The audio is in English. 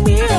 me